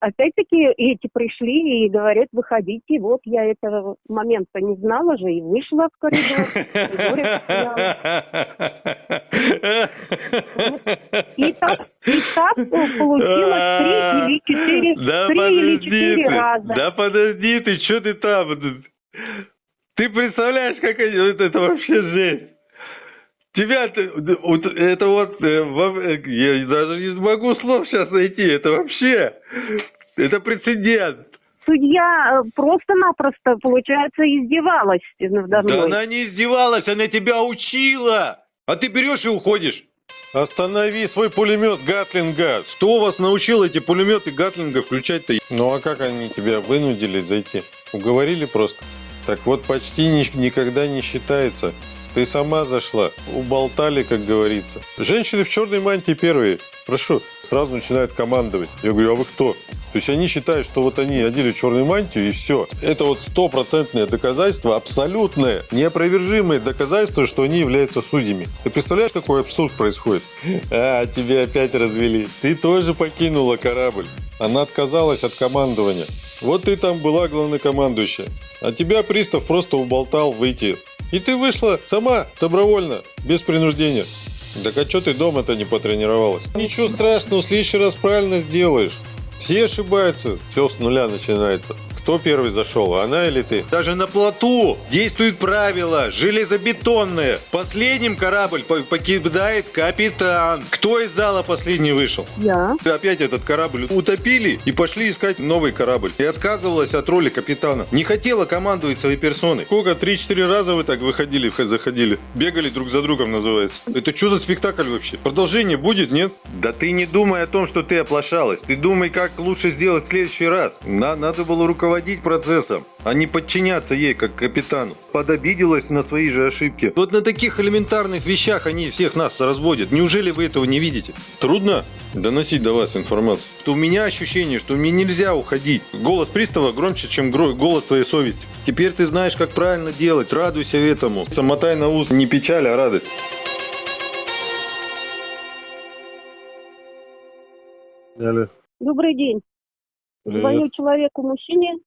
опять-таки эти пришли и говорят, выходите. Вот я этого момента не знала же и вышла в коридор. И так, и так получилось три или четыре, три или четыре ты, раза. Да подожди ты, что ты там? Ты представляешь, как это вообще жесть. Тебя, вот это вот, э, э, я даже не могу слов сейчас найти, это вообще, это прецедент. Судья э, просто-напросто, получается, издевалась надо Да она не издевалась, она тебя учила, а ты берешь и уходишь. Останови свой пулемет Гатлинга. Что вас научил эти пулеметы Гатлинга включать-то? Ну а как они тебя вынудили зайти? Уговорили просто? Так вот почти ни- никогда не считается. Ты сама зашла, уболтали, как говорится. Женщины в черной мантии первые. Прошу, сразу начинают командовать. Я говорю, а вы кто? То есть они считают, что вот они одели черную мантию и все. Это вот стопроцентное доказательство, абсолютное, неопровержимое доказательство, что они являются судьями. Ты представляешь, какой абсурд происходит? А, тебя опять развели. Ты тоже покинула корабль. Она отказалась от командования. Вот ты там была главнокомандующая. А тебя пристав просто уболтал выйти. И ты вышла сама, добровольно, без принуждения. Так а что ты дома-то не потренировалась? Ничего страшного, в следующий раз правильно сделаешь. Все ошибаются, все с нуля начинается. Кто первый зашел, она или ты? Даже на плоту действуют правила, железобетонные. Последним корабль по- покидает капитан. Кто из зала последний вышел? Я. Опять этот корабль утопили и пошли искать новый корабль. И отказывалась от роли капитана. Не хотела командовать своей персоной. Сколько? Три-четыре раза вы так выходили, заходили. Бегали друг за другом, называется. Это что за спектакль вообще? Продолжение будет, нет? Да ты не думай о том, что ты оплошалась. Ты думай, как лучше сделать в следующий раз. На- надо было руководить процессом, а не подчиняться ей, как капитану. Подобиделась на свои же ошибки. Вот на таких элементарных вещах они всех нас разводят. Неужели вы этого не видите? Трудно доносить до вас информацию. Что у меня ощущение, что мне нельзя уходить. Голос пристава громче, чем гро- голос твоей совести. Теперь ты знаешь, как правильно делать. Радуйся этому. Самотай на ус. Не печаль, а радость. Алло. Добрый день. Привет. Звоню человеку-мужчине,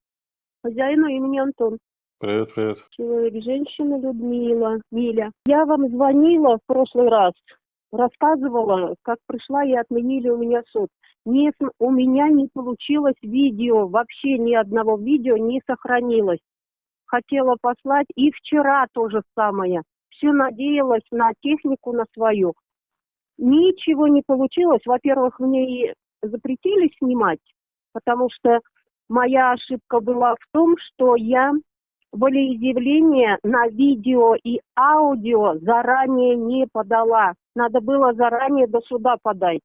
хозяину имени Антон. Привет, привет. Человек-женщина Людмила, Миля. Я вам звонила в прошлый раз, рассказывала, как пришла и отменили у меня суд. Не, у меня не получилось видео, вообще ни одного видео не сохранилось. Хотела послать, и вчера то же самое. Все надеялась на технику, на свою. Ничего не получилось. Во-первых, мне и запретили снимать, потому что моя ошибка была в том, что я волеизъявление на видео и аудио заранее не подала. Надо было заранее до суда подать.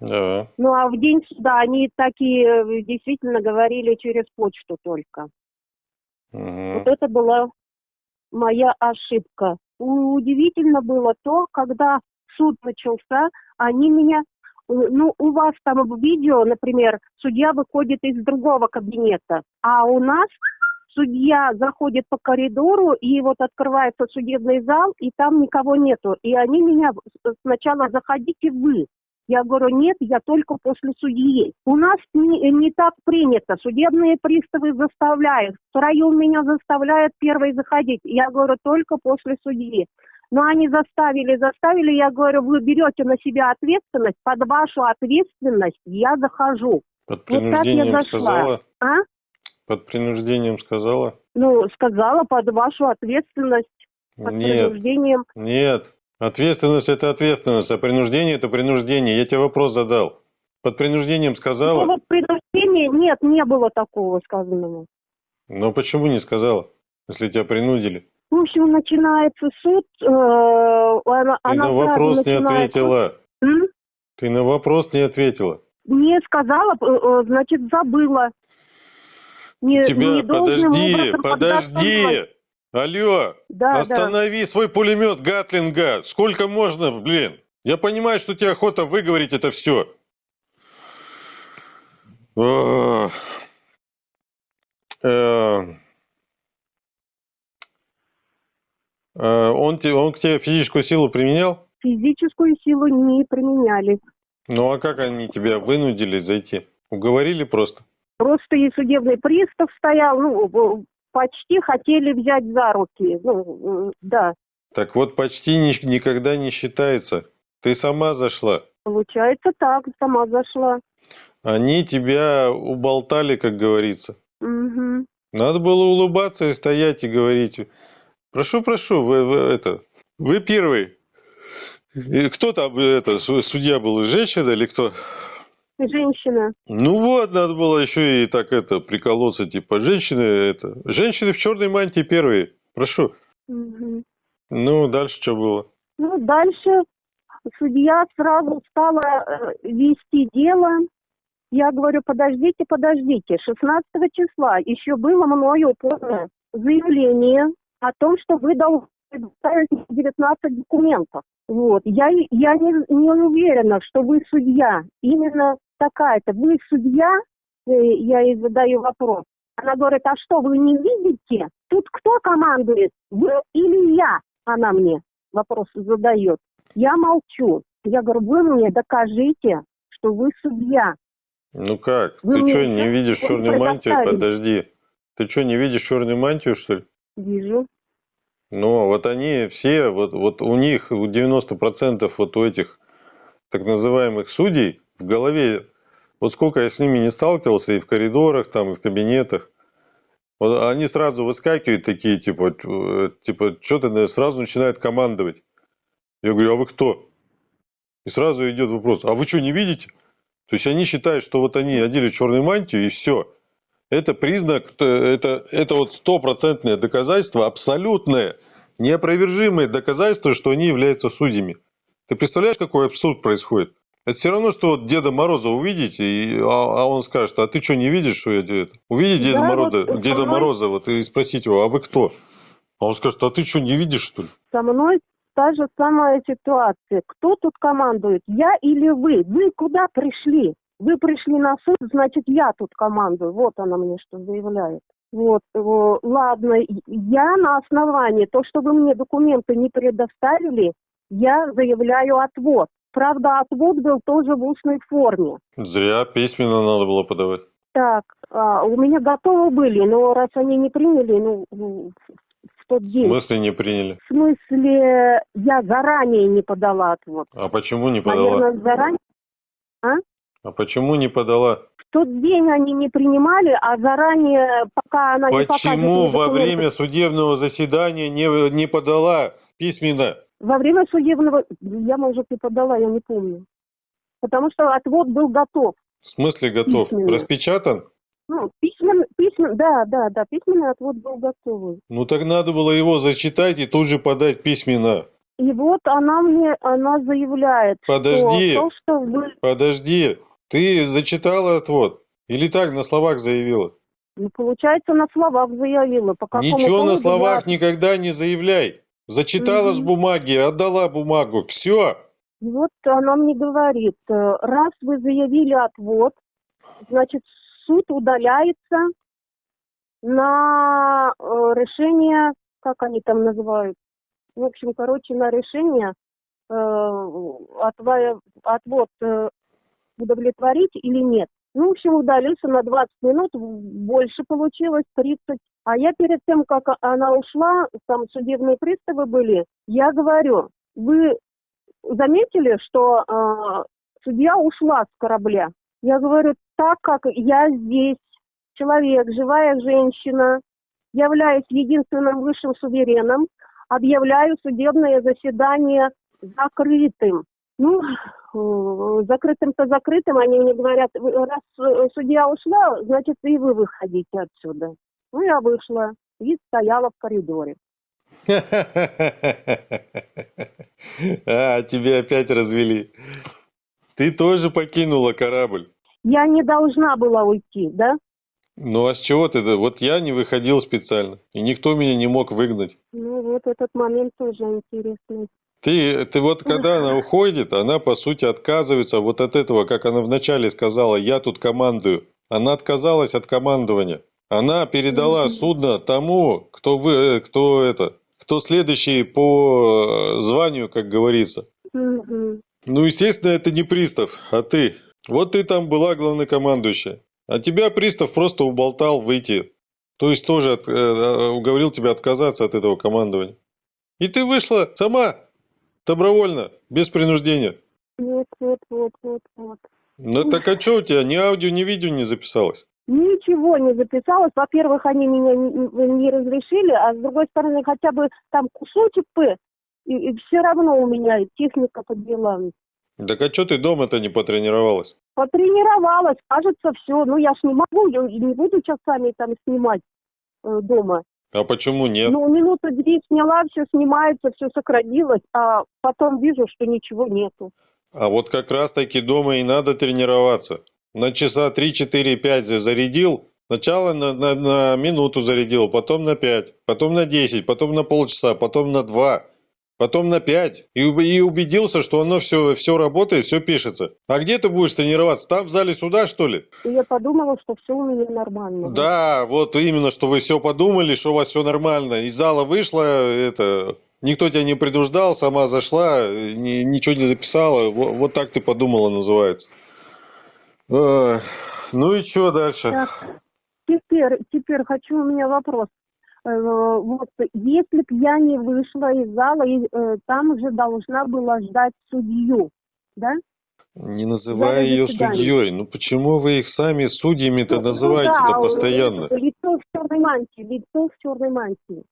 Да. Ну а в день суда они такие э, действительно говорили через почту только. Мгм. Вот это была моя ошибка. Удивительно было то, когда суд начался, они меня, ну, у вас там в видео, например, судья выходит из другого кабинета, а у нас судья заходит по коридору, и вот открывается судебный зал, и там никого нету. И они меня сначала заходите вы. Я говорю, нет, я только после судьи. У нас не, не так принято. Судебные приставы заставляют. Втроем меня заставляют первой заходить. Я говорю, только после судьи. Но они заставили, заставили. Я говорю, вы берете на себя ответственность. Под вашу ответственность я захожу. Под Вот так я принуждением зашла. сказала? А? Под принуждением сказала? Ну, сказала, под вашу ответственность, под Нет, принуждением. нет. Ответственность это ответственность, а принуждение это принуждение. Я тебе вопрос задал. Под принуждением сказала? Такого принуждения нет, не было такого сказанного. Но почему не сказала, если тебя принудили? В общем, начинается суд. э, она, Ты она на вопрос не ответила. М? Ты на вопрос не ответила. Не сказала, э, э, значит, забыла. Не, Тебя, не подожди, подожди. Алло, Да, да. останови свой пулемет Гатлинга. Сколько можно, блин? Я понимаю, что тебе охота выговорить это все. Э, Он, те- он к тебе физическую силу применял? Физическую силу не применяли. Ну а как они тебя вынудили зайти? Уговорили просто? Просто и судебный пристав стоял, ну, почти хотели взять за руки. Ну, э, да, Так вот, почти ни- никогда не считается. Ты сама зашла. получается так, сама зашла. Они тебя уболтали, как говорится. Мгм. Надо было улыбаться и стоять и говорить. Прошу, прошу, вы, вы это, вы первый. Кто там, э, это, су- судья был, женщина или кто? Женщина. Ну вот, надо было еще и так это, приколоться, типа, женщины, это, женщины в черной мантии первые. Прошу. Мгм. Ну, дальше что было? Ну, дальше судья сразу стала э, вести дело. Я говорю, подождите, подождите. 16 числа еще было мною подано заявление о том, что вы должны предоставить 19 документов. Вот. Я, я не, не уверена, что вы судья. Именно такая-то. Вы судья? Э, Я ей задаю вопрос. Она говорит, а что, вы не видите? Тут кто командует? Вы или я? Она мне вопрос задает. Я молчу. Я говорю, вы мне докажите, что вы судья. Ну как? Вы Ты что, не видишь черную мантию? Подожди. Ты что, не видишь черную мантию, что ли? Вижу. Ну, вот они все, вот, вот у них у 90% вот у этих так называемых судей в голове, вот сколько я с ними не сталкивался и в коридорах, там, и в кабинетах, вот они сразу выскакивают такие, типа, э, типа, что-то сразу начинают командовать. Я говорю, а вы кто? И сразу идет вопрос, а вы что, не видите? То есть они считают, что вот они одели черную мантию и все. Это признак, это, это вот стопроцентное доказательство, абсолютное, неопровержимое доказательство, что они являются судьями. Ты представляешь, какой абсурд происходит? Это все равно, что вот Деда Мороза увидите, и, а, а он скажет, а ты что, не видишь, что я это? Увидите Деда, Да, Мороза, вот Деда мной- Мороза вот, и спросить его, а вы кто? А он скажет, а ты что, не видишь, что ли? Со мной та же самая ситуация. Кто тут командует? Я или вы? Вы куда пришли? Вы пришли на суд, значит, я тут командую. Вот она мне что заявляет. Вот, э, ладно, я на основании, то, что вы мне документы не предоставили, я заявляю отвод. Правда, отвод был тоже в устной форме. Зря письменно надо было подавать. Так, а, у меня готовы были, но раз они не приняли, ну, в, в тот В день. смысле не приняли? В смысле, я заранее не подала отвод. А почему не подала? Наверное, заранее. А почему не подала? В тот день они не принимали, а заранее, пока она не покажет Почему во время судебного заседания не, не подала письменно? Во время судебного... Я, может, и подала, я не помню. Потому что отвод был готов. В смысле готов? Письменно. Распечатан? Ну, письмен, письмен, да, да, да, письменный отвод был готовый. Ну так надо было его зачитать и тут же подать письменно. И вот она мне, она заявляет, Подожди. что то, что вы... Подожди, ты зачитала отвод? Или так на словах заявила? Ну, получается, на словах заявила. По какому Ничего на словах я- никогда не заявляй. Зачитала Мгм. с бумаги, отдала бумагу. Все. Вот она мне говорит, э, раз вы заявили отвод, значит, суд удаляется на э, решение, как они там называют, в общем, короче, на решение э, отвод э, удовлетворить или нет. Ну, в общем, удалился на 20 минут, больше получилось, 30. А я перед тем, как она ушла, там судебные приставы были, я говорю, вы заметили, что э, судья ушла с корабля? Я говорю, так как я здесь, человек, живая женщина, являюсь единственным высшим сувереном, объявляю судебное заседание закрытым. Ну, э, закрытым-то закрытым, они мне говорят, «Вы- раз э, судья ушла, значит, и вы выходите отсюда. Ну, я вышла и стояла в коридоре. А, тебя опять развели. Ты тоже покинула корабль. Я не должна была уйти, да? Ну а с чего ты? Вот я не выходил специально. И никто меня не мог выгнать. Ну, вот этот момент тоже интересный. Ты, ты вот когда она уходит, она по сути отказывается вот от этого, как она вначале сказала, я тут командую. Она отказалась от командования. Она передала судно тому, кто вы, э, кто это, кто следующий по э, званию, как говорится. Ну, естественно, это не пристав, а ты. Вот ты там была главнокомандующая. А тебя пристав просто уболтал выйти. То есть тоже от, э, э, уговорил тебя отказаться от этого командования. И ты вышла сама, добровольно, без принуждения. Вот, вот, вот, вот, вот. Ну так а что у тебя, ни аудио, ни видео не записалось? Ничего не записалось. Во-первых, они меня не, не разрешили, а с другой стороны, хотя бы там кусочек П, и, и все равно у меня техника подвела. Так а что ты дома-то не потренировалась? Потренировалась, кажется, все. Ну, я ж не могу, я не буду часами там снимать э, дома. А почему нет? Ну, минуты две сняла, все снимается, все сократилось, а потом вижу, что ничего нету. А вот как раз таки дома и надо тренироваться. На часа 3, 4, 5 зарядил, сначала на, на, на минуту зарядил, потом на 5, потом на 10, потом на полчаса, потом на 2, потом на 5. И, и убедился, что оно все, все работает, все пишется. А где ты будешь тренироваться? Там в зале суда, что ли? И я подумала, что все у меня нормально. Да, вот именно, что вы все подумали, что у вас все нормально. Из зала вышла, это, Никто тебя не предупреждал, сама зашла, ни, ничего не записала. Вот, вот так ты подумала, называется. Э, ну и что дальше? Так, теперь, теперь хочу, у меня вопрос. Э, вот, если б я не вышла из зала, э, там уже должна была ждать судью, да? Не называй ее судьей. Ну почему вы их сами судьями-то ну, называете-то ну, да, постоянно? Лицо в черной мантии, лицо в черной мантии.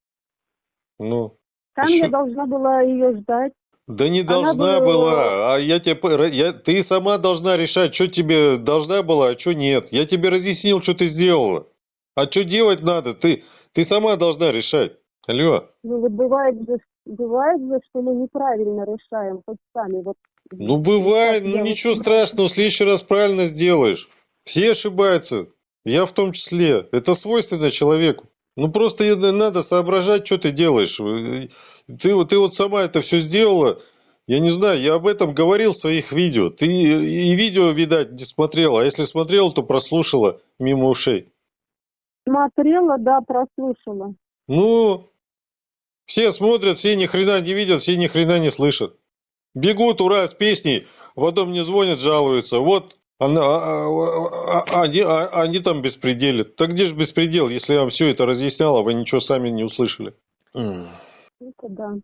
Ну, там Еще... я должна была ее ждать. Да не должна была... была, а я тебе, я, ты сама должна решать, что тебе должна была, а что нет. Я тебе разъяснил, что ты сделала. А что делать надо, ты, ты сама должна решать. Алло. Ну вот бывает же, бывает же, что мы неправильно решаем, хоть сами. Вот, ну бывает, ну ничего вот... страшного, в следующий раз правильно сделаешь. Все ошибаются, я в том числе. Это свойственно человеку. Ну просто надо соображать, что ты делаешь. Ты, ты вот сама это все сделала. Я не знаю, я об этом говорил в своих видео. Ты и видео, видать, не смотрела. А если смотрела, то прослушала мимо ушей. Смотрела, да, прослушала. Ну, все смотрят, все ни хрена не видят, все ни хрена не слышат. Бегут, ура, с песней, потом мне звонят, жалуются. Вот она, а, а, а, они, а, они там беспределят. Так где же беспредел, если я вам все это разъясняла, вы ничего сами не услышали? Это да.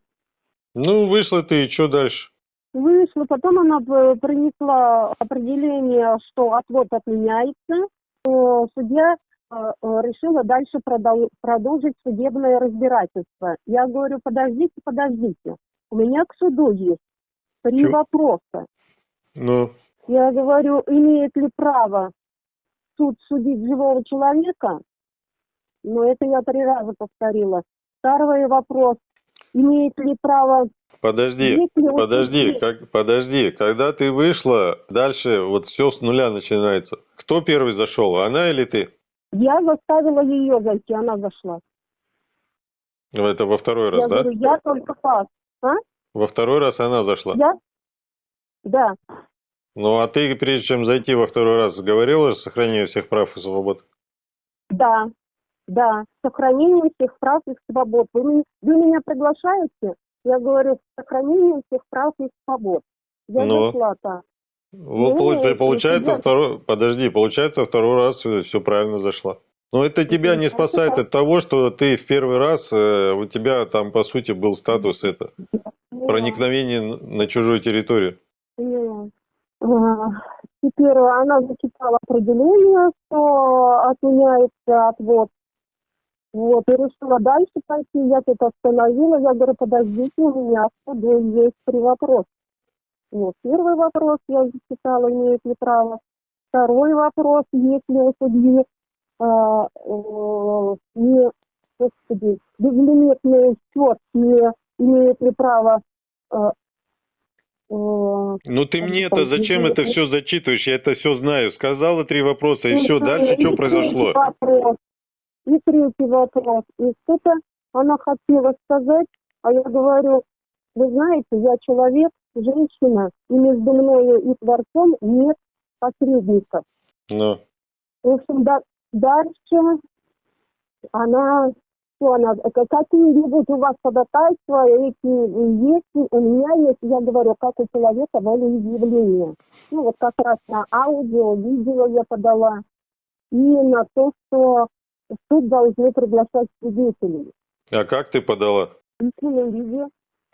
Ну, вышла ты, и что дальше? Вышла, потом она принесла определение, что отвод отменяется. Судья э, э, решила дальше продолжить судебное разбирательство. Я говорю, подождите, подождите. У меня к суду есть три Чё? вопроса. Ну? Я говорю, имеет ли право суд судить живого человека? Но это я три раза повторила. Второй вопрос. Имеет ли право... Подожди, подожди, как, подожди. Когда ты вышла, дальше вот все с нуля начинается. Кто первый зашел, она или ты? Я заставила ее зайти, она зашла. Ну, это во второй раз, я да? Говорю, я только пас. А? Во второй раз она зашла? Я? Да. Ну, а ты, прежде чем зайти во второй раз, говорила о сохранении всех прав и свобод? Да, да, сохранение всех прав и свобод. Вы, вы меня приглашаете? Я говорю, сохранение всех прав и свобод. Я Но... Ну. зашла так. Вот, ну, получается, тебя... второй, подожди, получается, второй раз все правильно зашла. Но это тебя не спасает от того, что ты в первый раз, э, у тебя там, по сути, был статус это, проникновение на чужую территорию. Теперь она зачитала определение, что отменяется отвод. Вот, и решила дальше пойти. Я тут остановила. Я говорю, подождите, у меня в есть три вопроса. Вот, первый вопрос я зачитала, имеет ли право. Второй вопрос, есть ли у судьи э, э, не, господи, безлимитный счет, не имеет ли право э, ну ты мне-то зачем это все зачитываешь? Я это все знаю. Сказала три вопроса и все. Дальше что произошло? Вопрос. И третий вопрос. И что-то она хотела сказать, а я говорю, вы знаете, я человек, женщина, и между мною и Творцом нет посредников. Ну. В общем, да, дальше она что она, какие-нибудь у вас ходатайства, эти есть, у меня есть, я говорю, как у человека волеизъявление. Ну, вот как раз на аудио, видео я подала. И на то, что суд должны приглашать свидетелей. А как ты подала? В виде.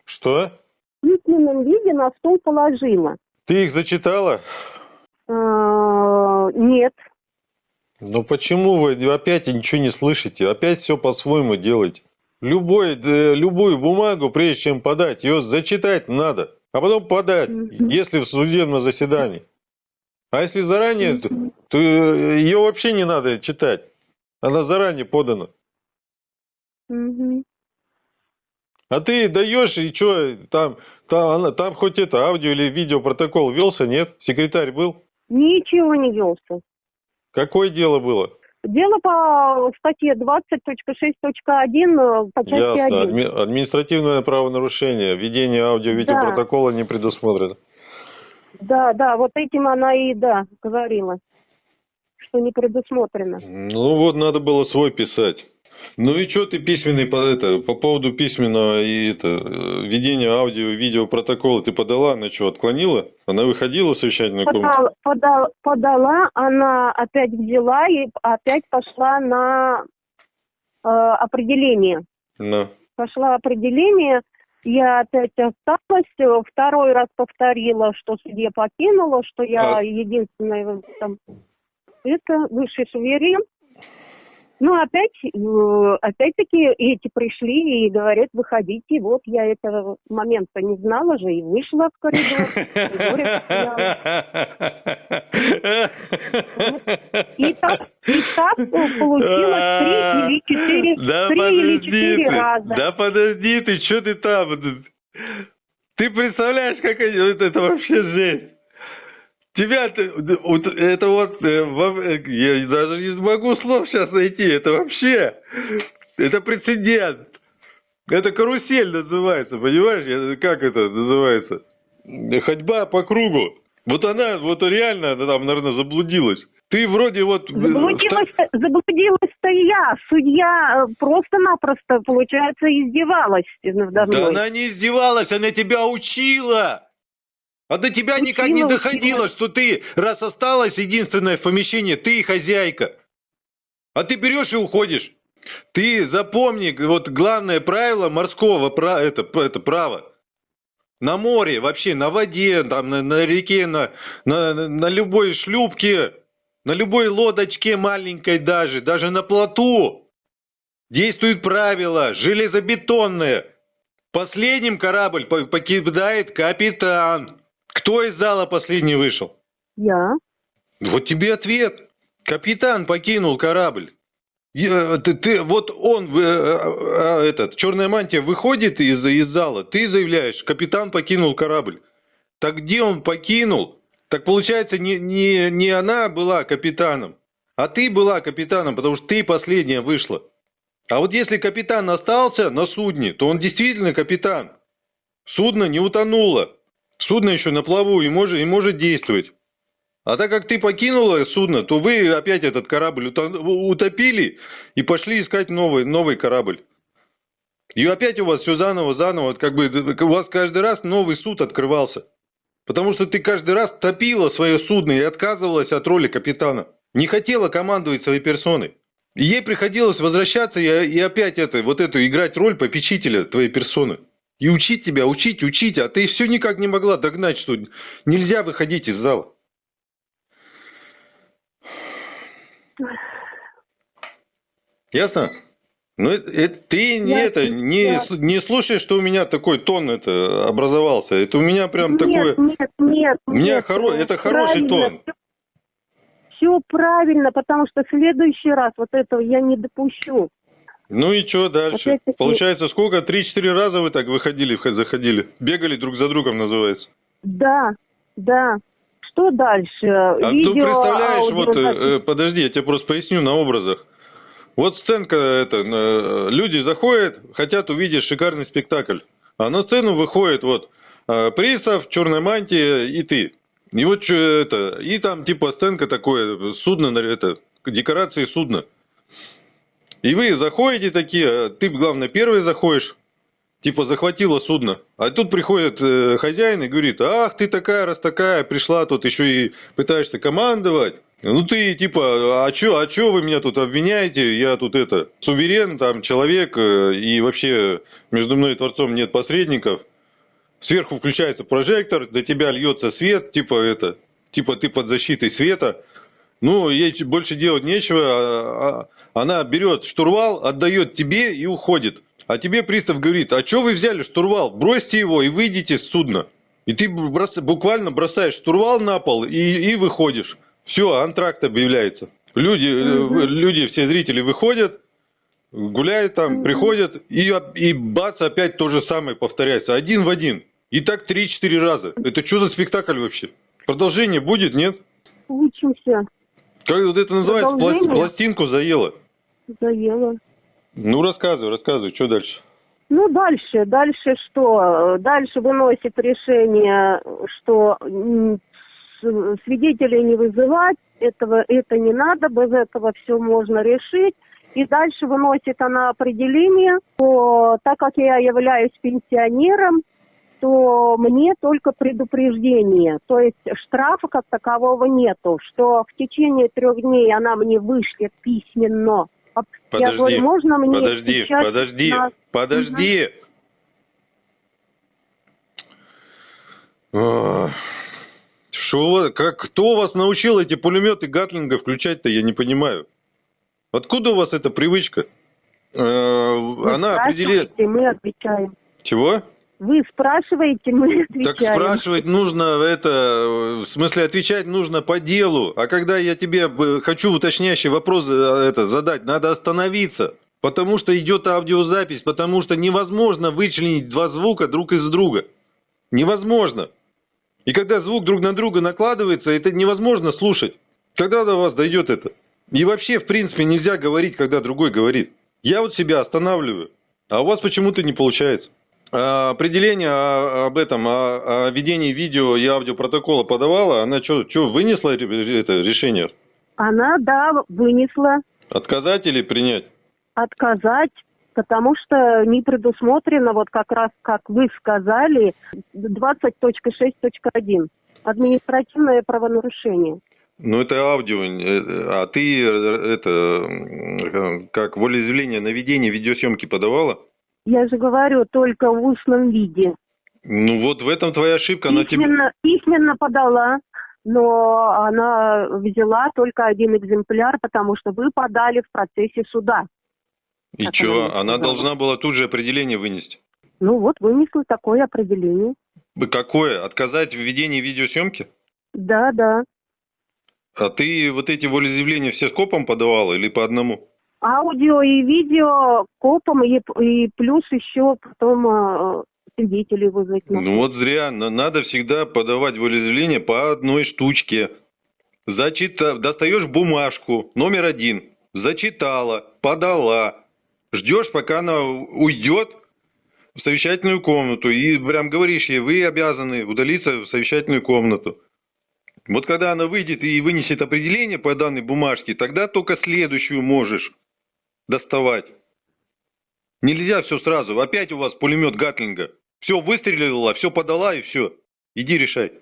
Что? В письменном виде на стол положила. Ты их зачитала? А, Нет. Ну почему вы опять ничего не слышите? Опять все по-своему делаете. Любой, э, любую бумагу, прежде чем подать, ее зачитать надо, а потом подать, если в судебном заседании. А если заранее, то, то ее вообще не надо читать. Она заранее подана. А ты даешь, и что, там, там, там хоть это, аудио или видео протокол велся, нет? Секретарь был? Ничего не велся. Какое дело было? Дело по статье 20.6.1 э, по части Ясно. 1. Адми- административное правонарушение. Введение аудио-видеопротокола не предусмотрено. Да, да, вот этим она и, да, говорила, что не предусмотрено. Ну вот, надо было свой писать. Ну и что ты письменный по, это, по поводу письменного и это, э, введения аудио видео протокола ты подала, она что, отклонила? Она выходила в совещательную комнату? Подал- подал- подала, она опять взяла и опять пошла на э, определение. На. Пошла определение, я опять осталась, э, второй раз повторила, что судья покинула, что я А- единственная там, это высший суверен. Ну, опять, э, опять-таки эти пришли и говорят, выходите. Вот я этого момента не знала же и вышла в коридор. И так, и так получилось три или четыре, три или раза. Да подожди ты, что ты там? Ты представляешь, как это вообще жесть. Тебя, вот это вот, э, э, я даже не могу слов сейчас найти, это вообще, это прецедент. Это карусель называется, понимаешь? Как это называется? Ходьба по кругу. Вот она, вот реально, она там, наверное, заблудилась. Ты вроде вот... э, Заблудилась, заблудилась-то я. Судья просто-напросто, получается, издевалась надо Да мной. она не издевалась, она тебя учила. А до тебя Учила, никак не учила. доходило, что ты, раз осталась единственная в помещении, ты хозяйка. А ты берешь и уходишь. Ты запомни, вот главное правило морского пра- это, это право. На море, вообще, на воде, там, на, на реке, на, на, на любой шлюпке, на любой лодочке маленькой даже, даже на плоту. Действуют правила железобетонные. Последним корабль по- покидает капитан. Кто из зала последний вышел? Я? Вот тебе ответ. Капитан покинул корабль. Э, Ты, ты- вот он, э, э, э, этот, черная мантия выходит из, из зала, ты заявляешь, капитан покинул корабль. Так где он покинул? Так получается, не, не, не она была капитаном, а ты была капитаном, потому что ты последняя вышла. А вот если капитан остался на судне, то он действительно капитан. Судно не утонуло. Судно еще на плаву и может, и может действовать. А так как ты покинула судно, то вы опять этот корабль уто- утопили и пошли искать новый, новый корабль. И опять у вас все заново, заново, как бы у вас каждый раз новый суд открывался. Потому что ты каждый раз топила свое судно и отказывалась от роли капитана. Не хотела командовать своей персоной. И ей приходилось возвращаться и, и опять это, вот эту играть роль попечителя твоей персоны. И учить тебя, учить, учить, а ты все никак не могла догнать, что нельзя выходить из зала. Ясно? Ну, это, это- ты не, Ясно, это, не, с- не слушай, что у меня такой тон это образовался. Это у меня прям нет, такое... нет, нет. У меня нет, хоро- это хороший тон. Все правильно, потому что в следующий раз вот этого я не допущу. Ну и что дальше? Опять-таки- Получается, сколько? Три-четыре раза вы так выходили, заходили? Бегали друг за другом, называется. Да, да. Что дальше? А ну Видео, представляешь, аудио, вот, э, э, подожди, я тебе просто поясню на образах. Вот сценка, это, э, люди заходят, хотят увидеть шикарный спектакль. А на сцену выходит вот э, Присов, черная мантия и ты. И вот чё это, и там типа сценка такое, судно, это, декорации судна. И вы заходите такие, э, ты, главное, первый заходишь, типа захватила судно. А тут приходит э, хозяин и говорит, ах, ты такая, раз такая, пришла тут еще и пытаешься командовать. Ну ты типа, а чё, а чё вы меня тут обвиняете? Я тут это, суверен, там, человек, э, и вообще между мной и Творцом нет посредников. Сверху включается прожектор, до тебя льется свет, типа это, типа ты под защитой света. Ну, ей больше делать нечего, а, а, она берет штурвал, отдает тебе и уходит. А тебе пристав говорит, а что вы взяли штурвал? Бросьте его и выйдите с судна. И ты брос, буквально бросаешь штурвал на пол и, и выходишь. Все, антракт объявляется. Люди, угу. люди, все зрители выходят, гуляют там, угу. приходят, и, и бац, опять то же самое повторяется. Один в один. И так 3-4 раза. Это что за спектакль вообще? Продолжение будет, нет? Учимся. Как вот это называется? Пластинку заело. Заело. Ну, рассказывай, рассказывай, что дальше? Ну, дальше, дальше что? Дальше выносит решение, что свидетелей не вызывать, этого, это не надо, без этого все можно решить. И дальше выносит она определение, что так как я являюсь пенсионером, то мне только предупреждение, то есть штрафа как такового нету, что в течение трех дней она мне вышлет письменно Подожди, я говорю, можно мне подожди, подожди, на... подожди. Угу. Что, как, кто вас научил эти пулеметы Гатлинга включать-то, я не понимаю. Откуда у вас эта привычка? Э, Вы Она определяет... мы отвечаем. Чего? Вы спрашиваете, мы отвечаем. Так спрашивать нужно, это, в смысле отвечать нужно по делу. А когда я тебе хочу уточняющий вопрос э, это, задать, надо остановиться. Потому что идет аудиозапись, потому что невозможно вычленить два звука друг из друга. Невозможно. И когда звук друг на друга накладывается, это невозможно слушать. Когда до вас дойдет это? И вообще, в принципе, нельзя говорить, когда другой говорит. Я вот себя останавливаю, а у вас почему-то не получается. А, определение об этом, о, ведении видео и аудиопротокола подавала, она что, что вынесла это решение? Она, да, вынесла. Отказать или принять? Отказать, потому что не предусмотрено, вот как раз, как вы сказали, 20.6.1. Административное правонарушение. Ну, это аудио, э, а ты э, это, э, как волеизъявление на ведение видеосъемки подавала? Я же говорю, только в устном виде. Ну вот в этом твоя ошибка. Письменно, тебе... письменно подала, но она взяла только один экземпляр, потому что вы подали в процессе суда. И что, она, она должна была тут же определение вынести? Ну вот, вынесла такое определение. Какое? Отказать в ведении видеосъемки? Да, да. А ты вот эти волеизъявления все скопом подавала или по одному? Аудио и видео копом, и, и плюс еще потом э, свидетелей вызвать. Ну вот зря. Надо всегда подавать волеизъявление по одной штучке. Зачита... Достаешь бумажку, номер один. Зачитала, подала. Ждешь, пока она уйдет в совещательную комнату. И прям говоришь ей, вы обязаны удалиться в совещательную комнату. Вот когда она выйдет и вынесет определение по данной бумажке, тогда только следующую можешь доставать. Нельзя все сразу. Опять у вас пулемет Гатлинга. Все выстрелила, все подала и все. Иди решай.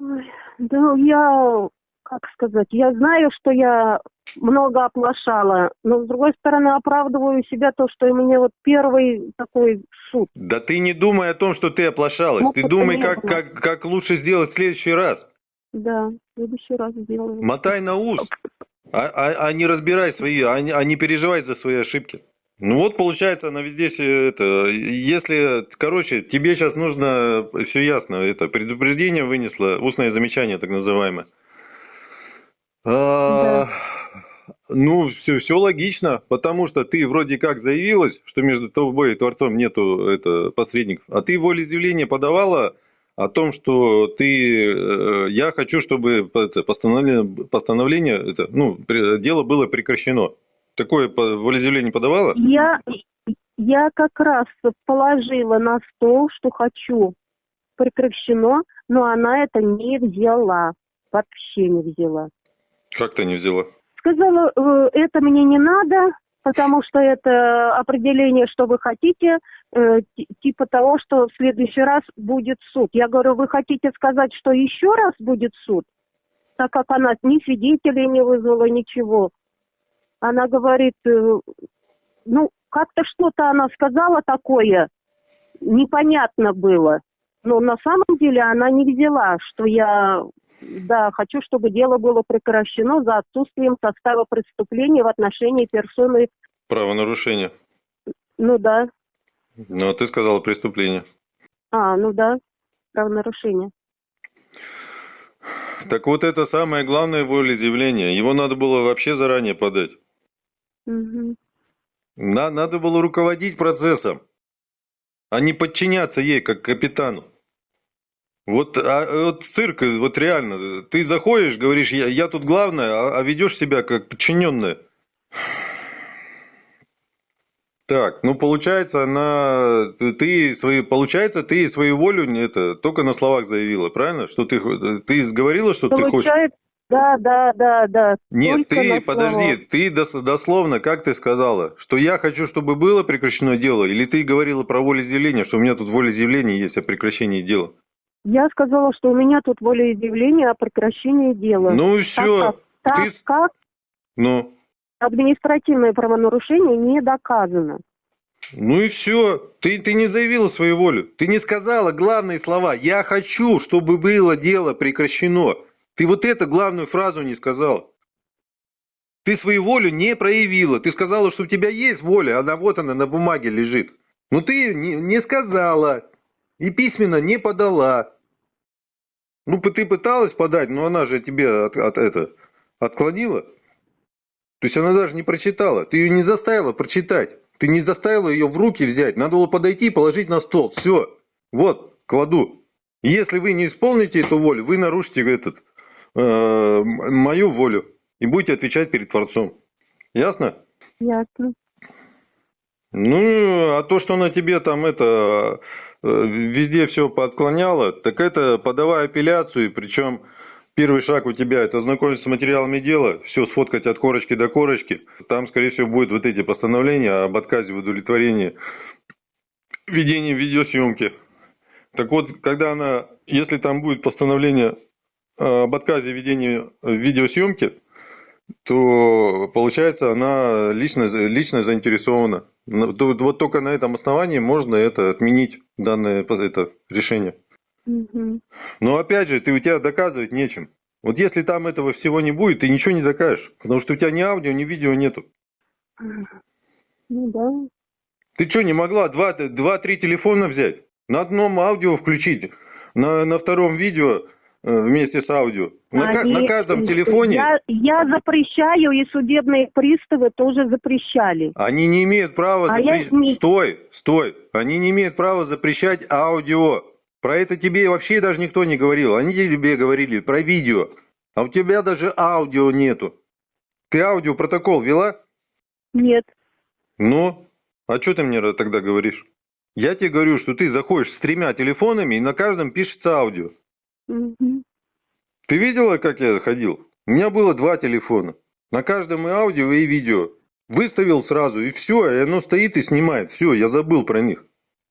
Ой, да я, как сказать, я знаю, что я много оплошала, но с другой стороны оправдываю себя то, что у меня вот первый такой суд. Да ты не думай о том, что ты оплошалась. Ну, ты думай, как, как, как лучше сделать в следующий раз. Да, в следующий раз сделаю. Мотай на ус. А, а, а не разбирай свои, а не, а не переживай за свои ошибки. Ну вот получается, она везде все это, если, короче, тебе сейчас нужно, все ясно, это предупреждение вынесло, устное замечание так называемое. А, да. Ну, все, все логично, потому что ты вроде как заявилась, что между тобой и Творцом нету это, посредников, а ты волеизъявление подавала о том, что ты, э, я хочу, чтобы постановление, постановление это, ну, дело было прекращено. Такое волеизъявление подавала? Я, я как раз положила на стол, что хочу прекращено, но она это не взяла, вообще не взяла. Как ты не взяла? Сказала, э, это мне не надо, потому что это определение, что вы хотите, э, ти- типа того, что в следующий раз будет суд. Я говорю, вы хотите сказать, что еще раз будет суд? Так как она ни свидетелей не вызвала, ничего. Она говорит, э, ну, как-то что-то она сказала такое, непонятно было. Но на самом деле она не взяла, что я, да, хочу, чтобы дело было прекращено за отсутствием состава преступления в отношении персоны, Правонарушение. ну да, Ну, а ты сказала преступление. а, ну да, правонарушение. Так вот это самое главное волеизъявление. Его надо было вообще заранее подать. Мгм. На- надо было руководить процессом, а не подчиняться ей, как капитану. Вот, а, вот цирк, вот реально, ты заходишь, говоришь, я, я тут главное, а, а ведешь себя как подчиненная. Так, ну получается, она, ты- свои, получается, ты свою волю это только на словах заявила, правильно? Что ты, ты говорила, что ты хочешь? Получается, да, да, да, да. Нет, только ты, подожди, ты дос- дословно, как ты сказала, что я хочу, чтобы было прекращено дело, или ты говорила про волеизъявление, что у меня тут волеизъявление есть о прекращении дела? Я сказала, что у меня тут волеизъявление о прекращении дела. Ну и Так все, как, так ты- как ну, административное правонарушение не доказано. ну и все, ты, ты не заявила свою волю, ты не сказала главные слова, я хочу, чтобы было дело прекращено. Ты вот эту главную фразу не сказал. Ты свою волю не проявила. Ты сказала, что у тебя есть воля, она вот она на бумаге лежит. Но ты не, не сказала и письменно не подала. Ну, ты пыталась подать, но она же тебе от, от- это, отклонила. То есть она даже не прочитала. Ты ее не заставила прочитать. Ты не заставила ее в руки взять. Надо было подойти и положить на стол. Все. Вот, кладу. Если вы не исполните эту волю, вы нарушите этот, э, мою волю и будете отвечать перед Творцом. Ясно? Ясно. Ну, а то, что она тебе там это везде все поотклоняла, так это подавай апелляцию, причем первый шаг у тебя это ознакомиться с материалами дела, все сфоткать от корочки до корочки. Там, скорее всего, будут вот эти постановления об отказе в удовлетворении ведения видеосъемки. Так вот, когда она, если там будет постановление э, об отказе ведения видеосъемки, то получается она лично, лично заинтересована. Ну, Вот только на этом основании можно это отменить, данное это решение. Мгм. Но опять же, ты у тебя доказывать нечем. Вот если там этого всего не будет, ты ничего не докажешь. Потому что у тебя ни аудио, ни видео нету. Ну да. Ты что, не могла два- два-три телефона взять? На одном аудио включить, на, на втором видео вместе с аудио. На, Они- на каждом телефоне Я, я запрещаю, и судебные приставы тоже запрещали. Они не имеют права А я запрещать... не- Стой, стой. Они не имеют права запрещать аудио. Про это тебе вообще даже никто не говорил. Они тебе говорили про видео. А у тебя даже аудио нету. Ты аудиопротокол вела? Нет. Ну, а что ты мне тогда говоришь? Я тебе говорю, что ты заходишь с тремя телефонами, и на каждом пишется аудио. Мгм. Ты видела, как я ходил? У меня было два телефона. На каждом и аудио, и видео. Выставил сразу, и все, и оно стоит и снимает. Все, я забыл про них.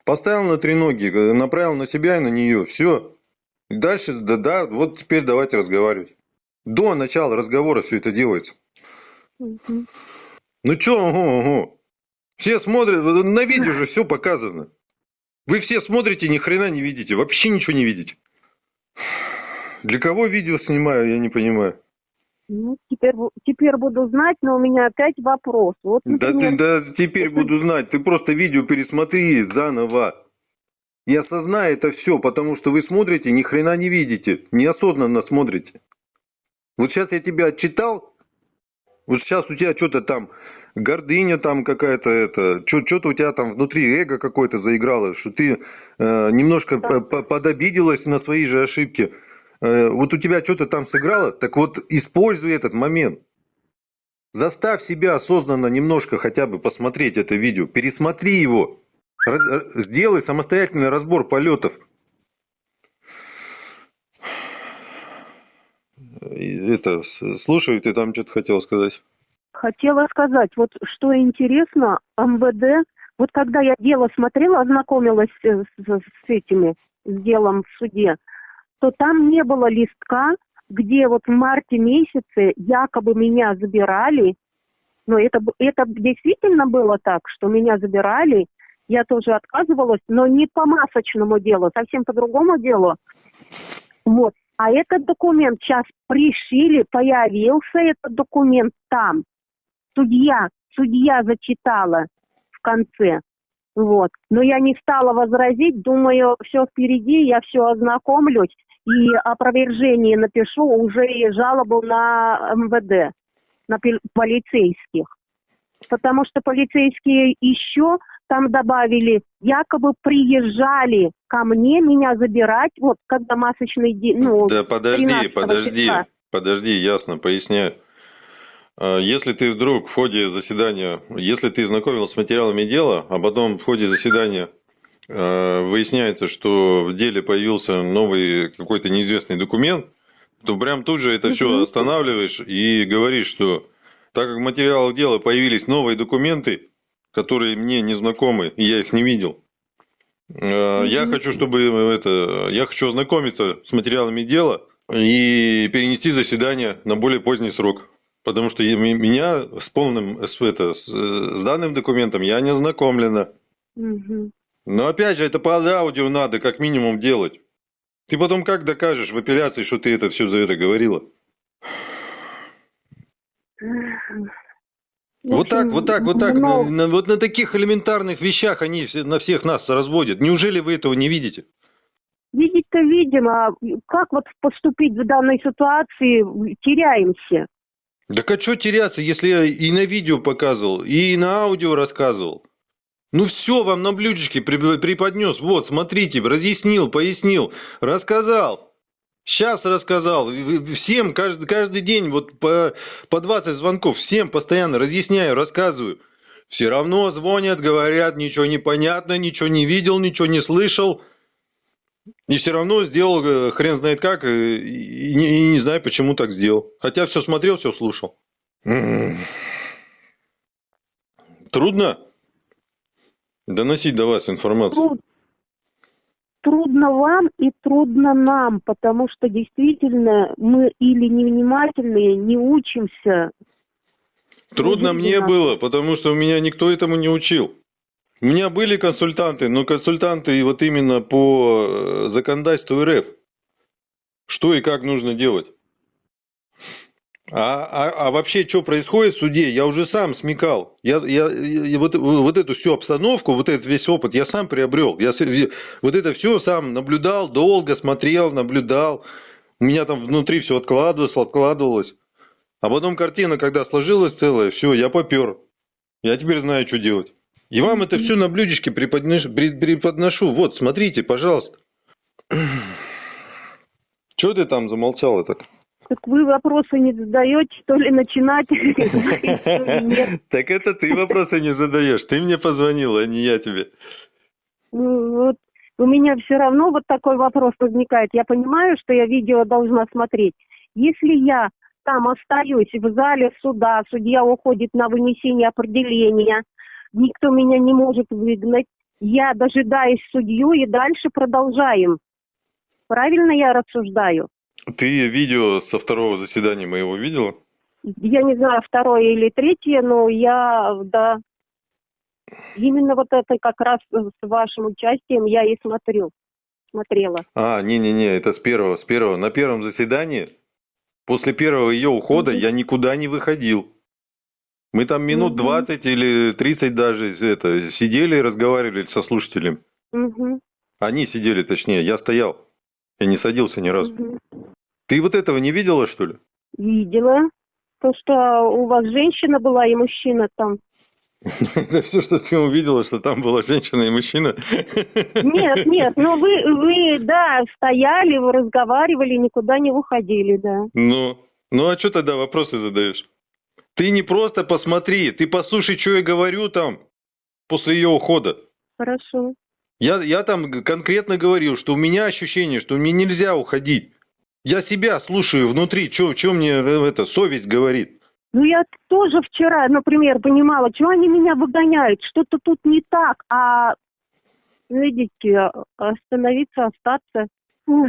Поставил на три ноги, э, направил на себя и на нее. Все. И дальше, да, да, вот теперь давайте разговаривать. До начала разговора все это делается. Мгм. Ну что, ого, ого. Все смотрят, на видео же все показано. Вы все смотрите, ни хрена не видите, вообще ничего не видите. Для кого видео снимаю, я не понимаю. Ну, теперь, теперь буду знать, но у меня опять вопрос. Вот, Да ты например, да теперь буду знать, ты просто видео пересмотри заново. И осознай это все, потому что вы смотрите, ни хрена не видите, неосознанно смотрите. Вот сейчас я тебя отчитал, вот сейчас у тебя что-то там, гордыня там какая-то, это, что-то у тебя там внутри эго какое-то заиграло, что ты э, немножко Да. по- по- подобиделась на свои же ошибки. Э, вот у тебя что-то там сыграло, так вот используй этот момент. Заставь себя осознанно немножко хотя бы посмотреть это видео, пересмотри его, Раз- э, сделай самостоятельный разбор полетов. Это, слушаю, ты там что-то хотел сказать. Хотела сказать, вот что интересно, МВД, вот когда я дело смотрела, ознакомилась э, с, с этими, с делом в суде, то там не было листка, где вот в марте месяце якобы меня забирали, но это, это действительно было так, что меня забирали, я тоже отказывалась, но не по масочному делу, совсем по другому делу. Вот. А этот документ сейчас пришили, появился этот документ там. Судья, судья зачитала в конце. Вот. Но я не стала возразить, думаю, все впереди, я все ознакомлюсь и опровержение напишу уже и жалобу на МВД, на полицейских. Потому что полицейские еще там добавили, якобы приезжали ко мне меня забирать, вот когда масочный день, ну, Да подожди, подожди, числа. подожди, ясно, поясняю. А, если ты вдруг в ходе заседания, если ты знакомился с материалами дела, а потом в ходе заседания э, выясняется, что в деле появился новый какой-то неизвестный документ, то прям тут же это все останавливаешь и говоришь, что так как в материалах дела появились новые документы, которые мне не знакомы, и я их не видел. Э, я хочу, чтобы это, я хочу ознакомиться с материалами дела и перенести заседание на более поздний срок. Потому что меня с полным, с, это, с, с данным документом я не ознакомлена. Но опять же, это по аудио надо как минимум делать. Ты потом как докажешь в апелляции, что ты это все за это говорила? Вот так, вот так, вот так. Но... На, вот на таких элементарных вещах они на всех нас разводят. Неужели вы этого не видите? Видеть-то видим, а как вот поступить в данной ситуации, теряемся. Так а что теряться, если я и на видео показывал, и на аудио рассказывал? Ну все вам на блюдечке преподнес. Вот, смотрите, разъяснил, пояснил, рассказал. Сейчас рассказал. Всем каждый, каждый день вот по, по 20 звонков. Всем постоянно разъясняю, рассказываю. Все равно звонят, говорят, ничего не понятно, ничего не видел, ничего не слышал. И все равно сделал э, хрен знает как, э, и не, и не знаю, почему так сделал. Хотя все смотрел, все слушал. Трудно доносить до вас информацию? трудно вам и трудно нам, потому что действительно мы или невнимательные, не учимся. Трудно мне было, потому что у меня никто этому не учил. У меня были консультанты, но консультанты вот именно по э, законодательству РФ. Что и как нужно делать. А, а, а вообще, что происходит в суде, я уже сам смекал. Я, я, я вот, вот эту всю обстановку, вот этот весь опыт я сам приобрел. Я вот это все сам наблюдал, долго смотрел, наблюдал. У меня там внутри все откладывалось, откладывалось. А потом картина, когда сложилась целая, все, я попер. Я теперь знаю, что делать. И вам это все на блюдечке преподношу. преподношу. Вот, смотрите, пожалуйста. Чего ты там замолчал так? Так вы вопросы не задаете, то ли начинать? Так это ты вопросы не задаешь. Ты мне позвонила, а не я тебе. Ну, вот у меня все равно вот такой вопрос возникает. Я понимаю, что я видео должна смотреть. Если я там остаюсь в зале суда, судья уходит на вынесение определения, никто меня не может выгнать, я дожидаюсь судью и дальше продолжаем. Правильно я рассуждаю? Ты видео со второго заседания моего видела? Я не знаю, второе или третье, но я, да, именно вот это как раз с вашим участием я и смотрю, смотрела. А, не-не-не, это с первого, с первого. На первом заседании, после первого ее ухода, mm-hmm. я никуда не выходил. Мы там минут mm-hmm. 20 или 30 даже это, сидели и разговаривали со слушателем. Mm-hmm. Они сидели, точнее, я стоял. Я не садился ни разу. Угу. Ты вот этого не видела, что ли? Видела. То, что у вас женщина была и мужчина там. Это все, что ты увидела, что там была женщина и мужчина? Нет, нет, но вы, вы, да, стояли, вы разговаривали, никуда не уходили, да. Ну, ну а что тогда вопросы задаешь? Ты не просто посмотри, ты послушай, что я говорю там после ее ухода. Хорошо. Я, я там конкретно говорил, что у меня ощущение, что мне нельзя уходить. Я себя слушаю внутри, что мне э, это совесть говорит. Ну, я тоже вчера, например, понимала, что они меня выгоняют, что-то тут не так, а, видите, остановиться, остаться. Ух,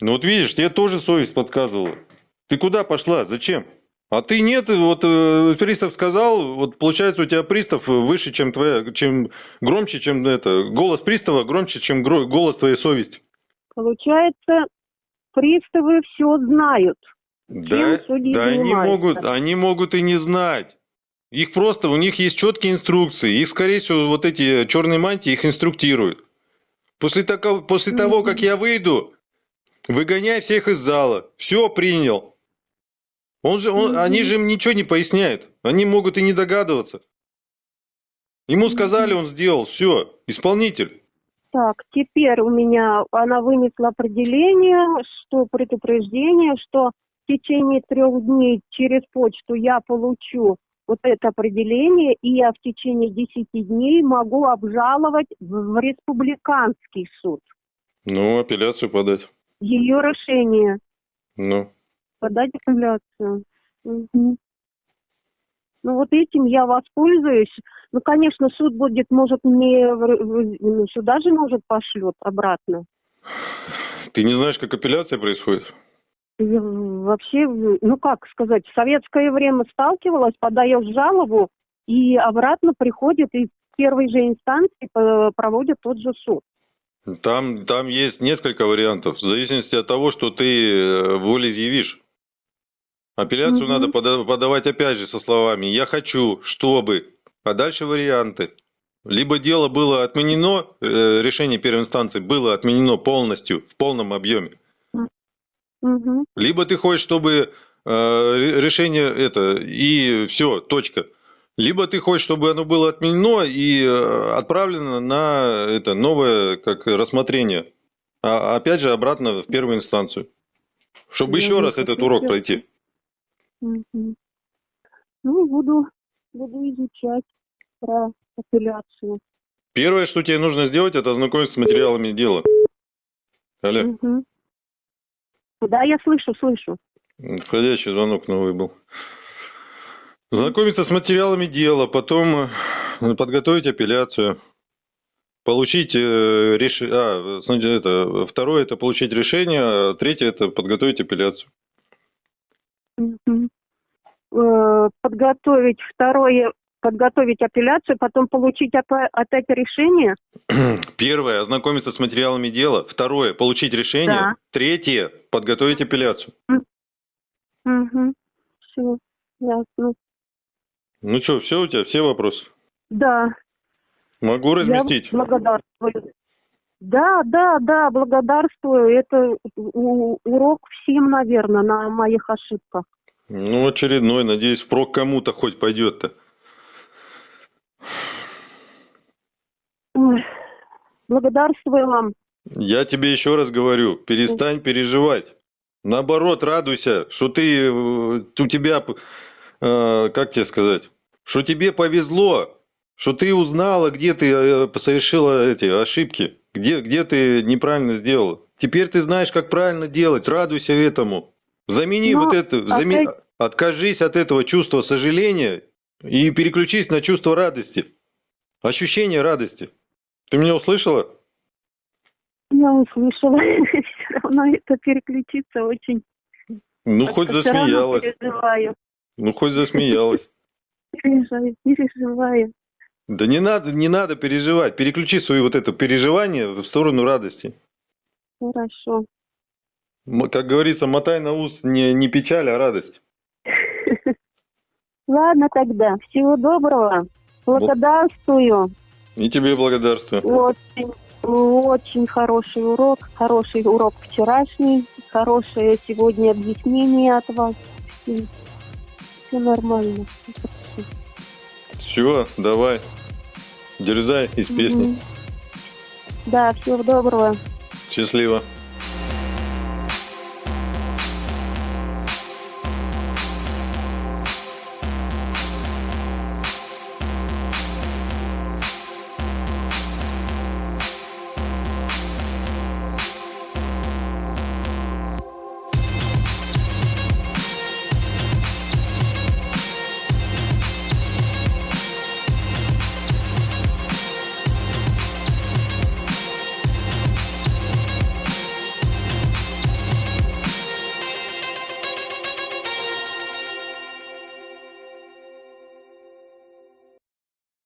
Ну вот видишь, тебе тоже совесть подсказывала. Ты куда пошла? Зачем? А ты нет, вот э, пристав сказал, вот получается у тебя пристав выше, чем твоя, чем громче, чем это, голос пристава громче, чем гро- голос твоей совести. Получается, приставы все знают. Да, да они могут, они могут и не знать. Их просто, у них есть четкие инструкции. Их, скорее всего, вот эти черные мантии их инструктируют. После, такого, после того, Мгм. как я выйду, выгоняй всех из зала. Все, принял. Он же, он-. Они же им ничего не поясняют. Они могут и не догадываться. Ему сказали, он сделал. Все, исполнитель. Так, теперь у меня она вынесла определение, что предупреждение, что в течение трех дней через почту я получу вот это определение, и я в течение десяти дней могу обжаловать в республиканский суд. Ну, апелляцию подать. Ее решение Ну. Подать апелляцию. Мгм. Ну вот этим я воспользуюсь. Ну, конечно, суд будет, может, мне ну, сюда же, может, пошлет обратно. Ты не знаешь, как апелляция происходит? Я Вообще, ну как сказать, в советское время сталкивалась, подаешь жалобу, и обратно приходит, и в первой же инстанции э, проводят тот же суд. Там, там есть несколько вариантов, в зависимости от того, что ты э, волеизъявишь. Апелляцию Мгм. надо пода- подавать опять же со словами «я хочу, чтобы», а дальше варианты. Либо дело было отменено, э, решение первой инстанции было отменено полностью, в полном объеме. Мгм. Либо ты хочешь, чтобы э, ре- решение это, и все, точка. Либо ты хочешь, чтобы оно было отменено и э, отправлено на это новое как рассмотрение. А опять же обратно в первую инстанцию. Чтобы Я еще раз этот урок пройти. Ну, буду, буду изучать про апелляцию. Первое, что тебе нужно сделать, это ознакомиться с материалами дела. Алло, Мгм. Да, я слышу, слышу. входящий звонок новый был. Знакомиться с материалами дела, потом э, подготовить апелляцию, получить э, решение. А, это второе это получить решение, а третье это подготовить апелляцию. Э, Подготовить второе, подготовить апелляцию, потом получить опять решение. Первое ознакомиться с материалами дела, второе получить решение, Да. третье подготовить апелляцию. Все, ясно. Ну что, все у тебя, все вопросы? Да, Могу разместить. я благодарствую. Да, да, да, благодарствую. Это урок всем, наверное, на моих ошибках. Ну, очередной, надеюсь, впрок кому-то хоть пойдет-то. Ой, благодарствую вам. Я тебе еще раз говорю, перестань переживать. Наоборот, радуйся, что ты, э, у тебя, э, как тебе сказать, что тебе повезло, что ты узнала, где ты э, совершила эти ошибки, где, где ты неправильно сделала. Теперь ты знаешь, как правильно делать, радуйся этому. Замени Но вот это, заме- опять- откажись от этого чувства сожаления и переключись на чувство радости, ощущение радости. Ты меня услышала? Я услышала. Все равно это переключиться очень. Ну, хоть засмеялась. Ну, хоть засмеялась. Переживаю, переживаю. Да не надо, не надо переживать. Переключи свои вот это переживание в сторону радости. Хорошо. Как говорится, мотай на ус не, не печаль, а радость. Ладно тогда. Всего доброго. Благодарствую. И тебе благодарствую. Очень, очень хороший урок. Хороший урок вчерашний. Хорошее сегодня объяснение от вас. Все нормально. Все, давай. Дерзай из песни. Да, всего доброго. Счастливо.